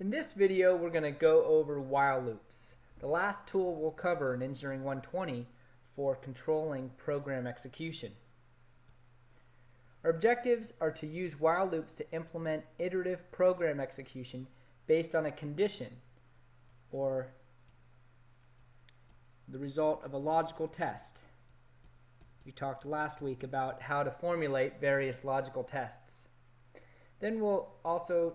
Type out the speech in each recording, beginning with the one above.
In this video, we're going to go over while loops. The last tool we'll cover in Engineering 120 for controlling program execution. Our objectives are to use while loops to implement iterative program execution based on a condition or the result of a logical test. We talked last week about how to formulate various logical tests. Then we'll also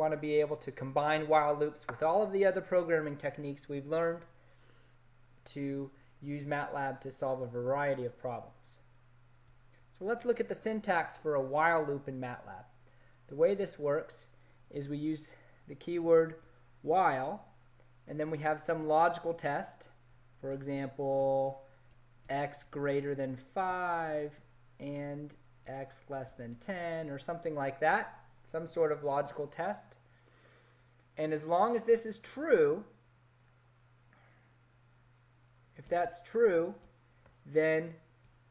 want to be able to combine while loops with all of the other programming techniques we've learned to use MATLAB to solve a variety of problems. So let's look at the syntax for a while loop in MATLAB. The way this works is we use the keyword while and then we have some logical test for example x greater than 5 and x less than 10 or something like that some sort of logical test. And as long as this is true, if that's true, then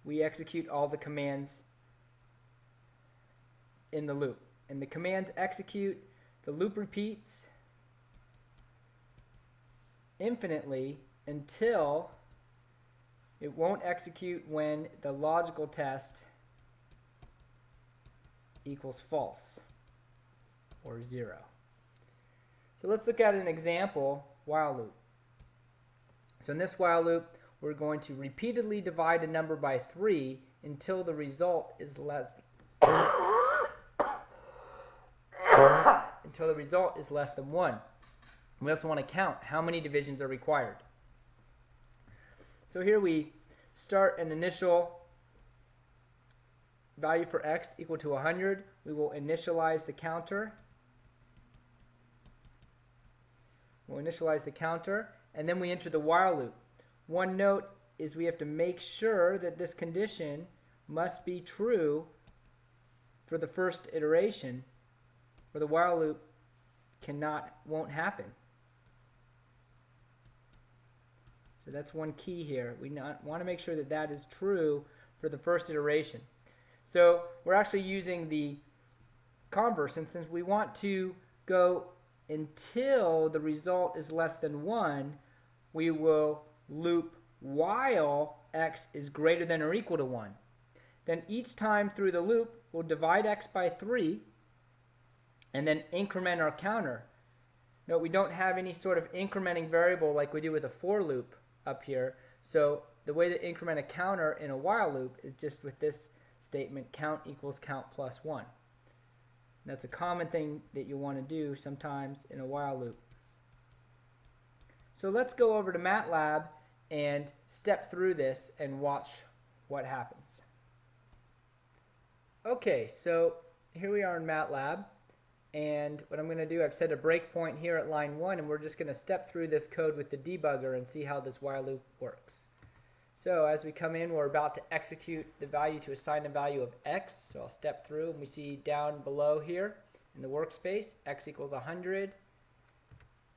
we execute all the commands in the loop. And the commands execute, the loop repeats infinitely until it won't execute when the logical test equals false or 0. So let's look at an example while loop. So in this while loop, we're going to repeatedly divide a number by 3 until the result is less until the result is less than 1. We also want to count how many divisions are required. So here we start an initial value for x equal to 100. We will initialize the counter We'll initialize the counter, and then we enter the while loop. One note is we have to make sure that this condition must be true for the first iteration, or the while loop cannot, won't happen. So that's one key here. We not, want to make sure that that is true for the first iteration. So we're actually using the converse, and since we want to go until the result is less than 1, we will loop while x is greater than or equal to 1. Then each time through the loop, we'll divide x by 3 and then increment our counter. Note we don't have any sort of incrementing variable like we do with a for loop up here. So the way to increment a counter in a while loop is just with this statement count equals count plus 1. That's a common thing that you want to do sometimes in a while loop. So let's go over to MATLAB and step through this and watch what happens. Okay, so here we are in MATLAB and what I'm going to do, I've set a breakpoint here at line 1 and we're just going to step through this code with the debugger and see how this while loop works. So as we come in, we're about to execute the value to assign a value of x. So I'll step through and we see down below here in the workspace, x equals 100,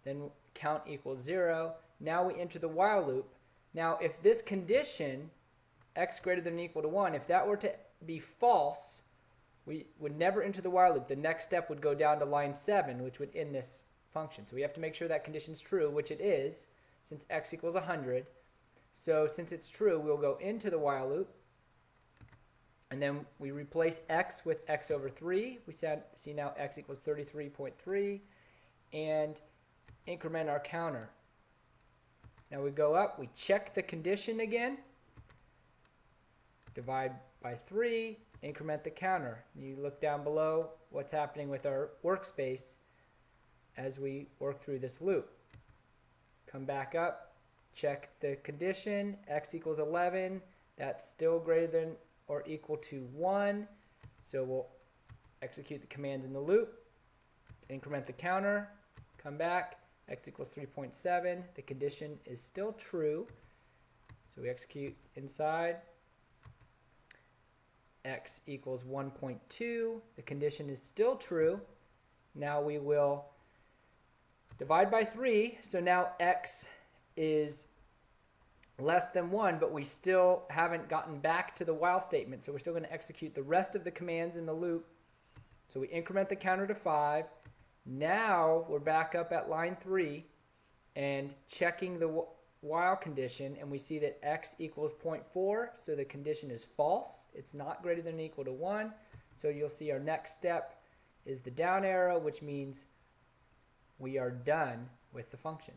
then count equals 0. Now we enter the while loop. Now if this condition, x greater than or equal to 1, if that were to be false, we would never enter the while loop. The next step would go down to line 7, which would end this function. So we have to make sure that condition is true, which it is, since x equals 100. So since it's true, we'll go into the while loop. And then we replace x with x over 3. We see now x equals 33.3. And increment our counter. Now we go up, we check the condition again. Divide by 3, increment the counter. You look down below what's happening with our workspace as we work through this loop. Come back up, check the condition, x equals 11, that's still greater than or equal to 1. So we'll execute the commands in the loop, increment the counter, come back, x equals 3.7, the condition is still true. So we execute inside, x equals 1.2, the condition is still true. Now we will divide by 3, so now x is less than 1, but we still haven't gotten back to the while statement. So we're still going to execute the rest of the commands in the loop. So we increment the counter to 5, Now we're back up at line 3 and checking the while condition and we see that x equals 0.4 so the condition is false. It's not greater than or equal to 1. So you'll see our next step is the down arrow which means we are done with the function.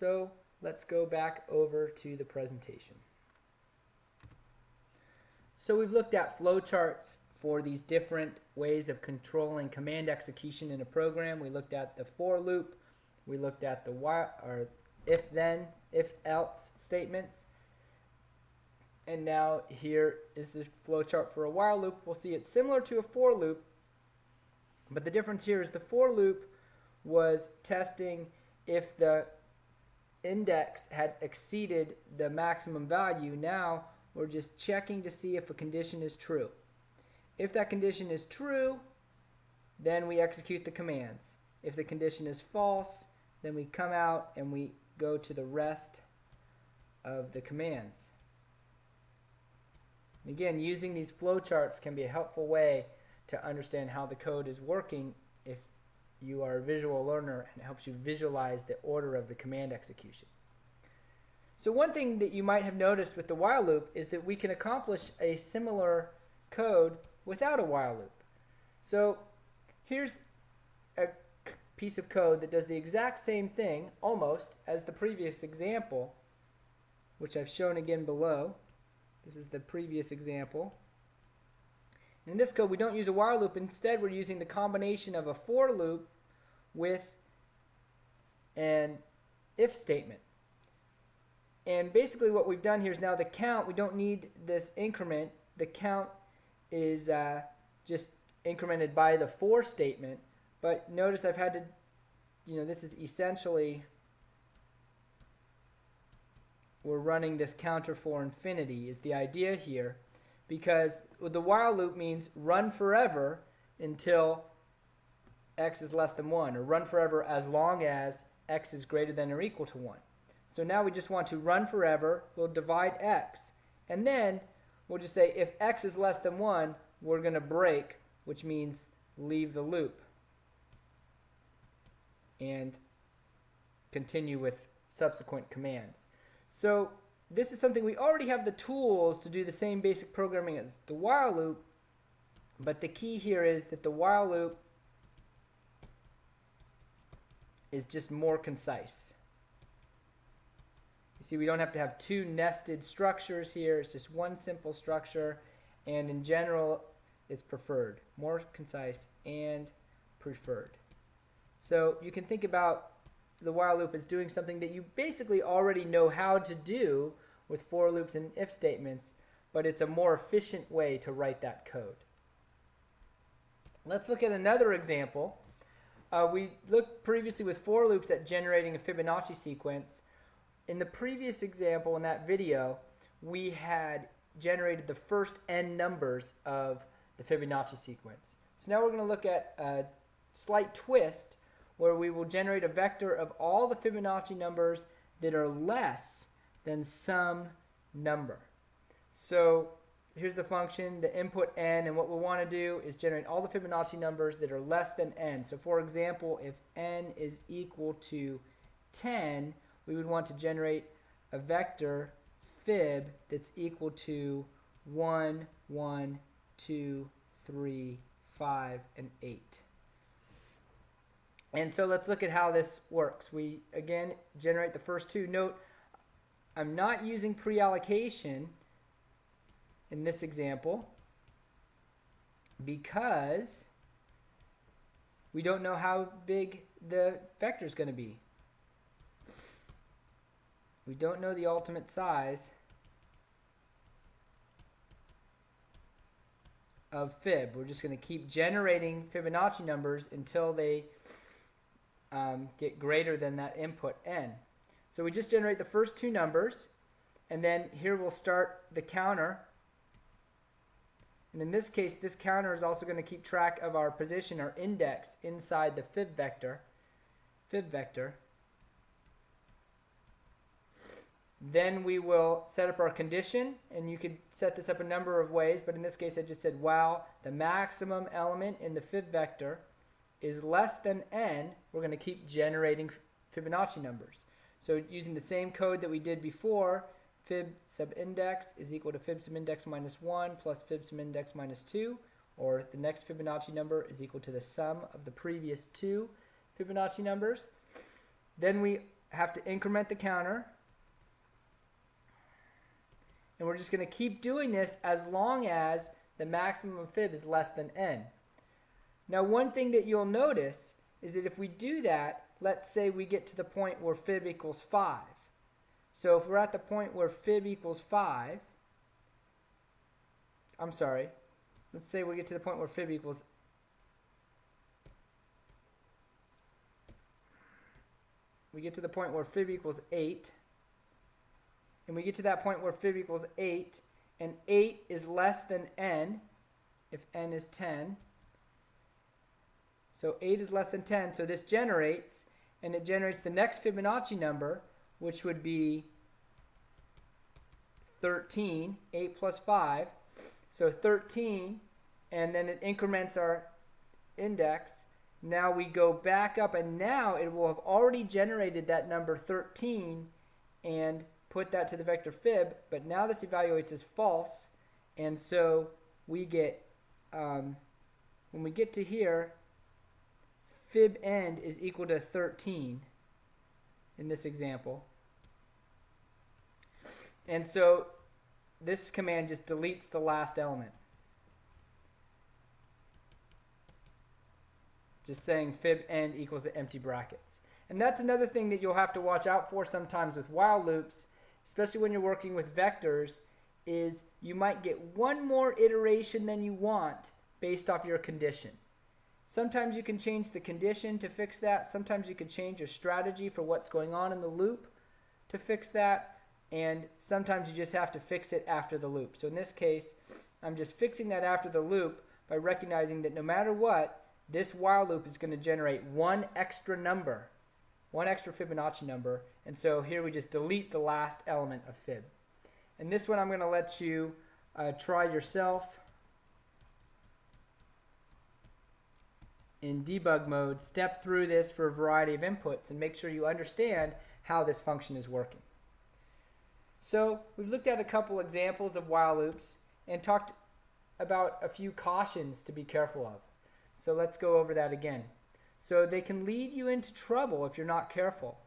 So let's go back over to the presentation. So we've looked at flowcharts for these different ways of controlling command execution in a program. We looked at the for loop, we looked at the while or if then, if else statements. And now here is the flowchart for a while loop. We'll see it's similar to a for loop, but the difference here is the for loop was testing if the index had exceeded the maximum value. Now we're just checking to see if a condition is true. If that condition is true, then we execute the commands. If the condition is false, then we come out and we go to the rest of the commands. Again, using these flowcharts can be a helpful way to understand how the code is working you are a visual learner and it helps you visualize the order of the command execution. So one thing that you might have noticed with the while loop is that we can accomplish a similar code without a while loop. So here's a piece of code that does the exact same thing, almost, as the previous example, which I've shown again below. This is the previous example. In this code, we don't use a while loop. Instead, we're using the combination of a for loop with an if statement. And basically what we've done here is now the count, we don't need this increment. The count is uh, just incremented by the for statement. But notice I've had to, you know, this is essentially, we're running this counter for infinity is the idea here. Because the while loop means run forever until x is less than 1, or run forever as long as x is greater than or equal to 1. So now we just want to run forever. We'll divide x. And then we'll just say if x is less than 1, we're going to break, which means leave the loop. And continue with subsequent commands. So this is something we already have the tools to do the same basic programming as the while loop. But the key here is that the while loop is just more concise. You see, we don't have to have two nested structures here. It's just one simple structure. And in general, it's preferred. More concise and preferred. So you can think about the while loop is doing something that you basically already know how to do with for loops and if statements, but it's a more efficient way to write that code. Let's look at another example. Uh, we looked previously with for loops at generating a Fibonacci sequence. In the previous example in that video, we had generated the first n numbers of the Fibonacci sequence. So now we're going to look at a slight twist where we will generate a vector of all the Fibonacci numbers that are less than some number. So here's the function, the input n, and what we want to do is generate all the Fibonacci numbers that are less than n. So for example, if n is equal to 10, we would want to generate a vector fib that's equal to 1, 1, 2, 3, 5, and 8. And so let's look at how this works. We, again, generate the first two. Note, I'm not using pre-allocation in this example because we don't know how big the vector is going to be. We don't know the ultimate size of fib. We're just going to keep generating Fibonacci numbers until they um, get greater than that input n. So we just generate the first two numbers, and then here we'll start the counter. And in this case, this counter is also going to keep track of our position, our index, inside the fib vector. Fib vector. Then we will set up our condition, and you could set this up a number of ways, but in this case I just said while the maximum element in the fib vector is less than n, we're going to keep generating Fibonacci numbers. So using the same code that we did before, fib sub index is equal to fib sub index minus 1 plus fib sub index minus 2, or the next Fibonacci number is equal to the sum of the previous two Fibonacci numbers. Then we have to increment the counter and we're just going to keep doing this as long as the maximum of fib is less than n. Now one thing that you'll notice is that if we do that, let's say we get to the point where fib equals 5. So if we're at the point where fib equals 5, I'm sorry, let's say we get to the point where fib equals we get to the point where fib equals 8 and we get to that point where fib equals 8, and 8 is less than n, if n is 10. So 8 is less than 10, so this generates, and it generates the next Fibonacci number, which would be 13, 8 plus 5. So 13, and then it increments our index. Now we go back up, and now it will have already generated that number 13, and put that to the vector fib, but now this evaluates as false, and so we get, um, when we get to here, fib end is equal to 13 in this example. And so this command just deletes the last element. Just saying fib end equals the empty brackets. And that's another thing that you'll have to watch out for sometimes with while loops especially when you're working with vectors, is you might get one more iteration than you want based off your condition. Sometimes you can change the condition to fix that. Sometimes you can change your strategy for what's going on in the loop to fix that. And sometimes you just have to fix it after the loop. So in this case, I'm just fixing that after the loop by recognizing that no matter what, this while loop is going to generate one extra number one extra Fibonacci number. And so here we just delete the last element of fib. And this one I'm going to let you uh, try yourself in debug mode. Step through this for a variety of inputs and make sure you understand how this function is working. So we've looked at a couple examples of while loops and talked about a few cautions to be careful of. So let's go over that again. So they can lead you into trouble if you're not careful.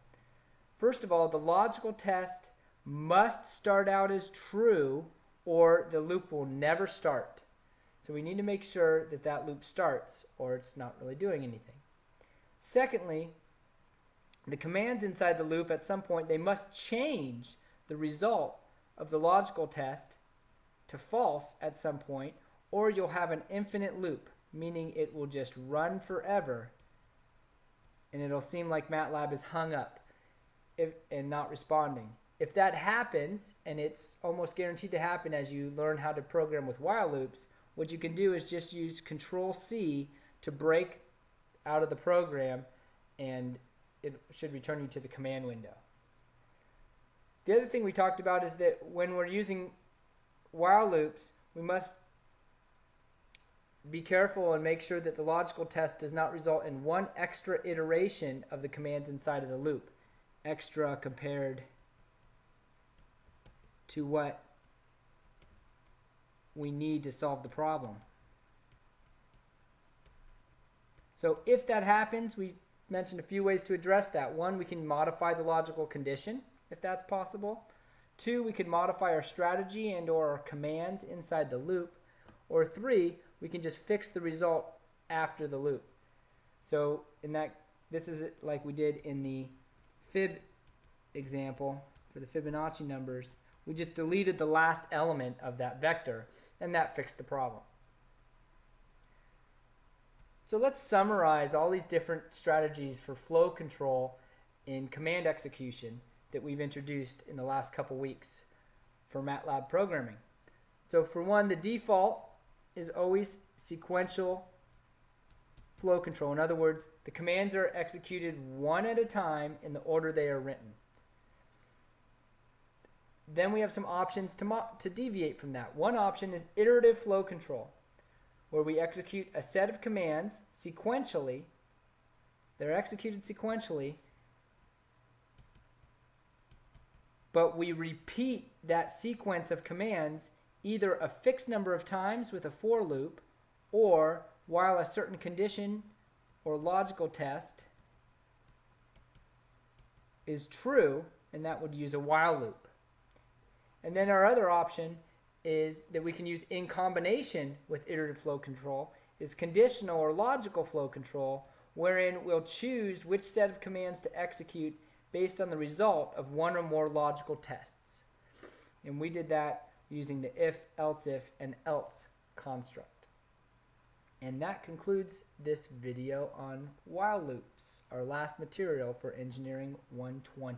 First of all, the logical test must start out as true or the loop will never start. So we need to make sure that that loop starts or it's not really doing anything. Secondly, the commands inside the loop at some point they must change the result of the logical test to false at some point or you'll have an infinite loop meaning it will just run forever and it'll seem like MATLAB is hung up if, and not responding. If that happens, and it's almost guaranteed to happen as you learn how to program with while loops, what you can do is just use Control C to break out of the program and it should return you to the command window. The other thing we talked about is that when we're using while loops, we must be careful and make sure that the logical test does not result in one extra iteration of the commands inside of the loop. Extra compared to what we need to solve the problem. So if that happens, we mentioned a few ways to address that. One, we can modify the logical condition, if that's possible. Two, we can modify our strategy and or our commands inside the loop. Or three, we can just fix the result after the loop. So in that, this is like we did in the fib example for the Fibonacci numbers. We just deleted the last element of that vector, and that fixed the problem. So let's summarize all these different strategies for flow control in command execution that we've introduced in the last couple weeks for MATLAB programming. So for one, the default is always sequential flow control. In other words, the commands are executed one at a time in the order they are written. Then we have some options to, to deviate from that. One option is iterative flow control, where we execute a set of commands sequentially. They're executed sequentially, but we repeat that sequence of commands either a fixed number of times with a for loop or while a certain condition or logical test is true, and that would use a while loop. And then our other option is that we can use in combination with iterative flow control is conditional or logical flow control, wherein we'll choose which set of commands to execute based on the result of one or more logical tests. And we did that using the if, else if, and else construct. And that concludes this video on while loops, our last material for Engineering 120.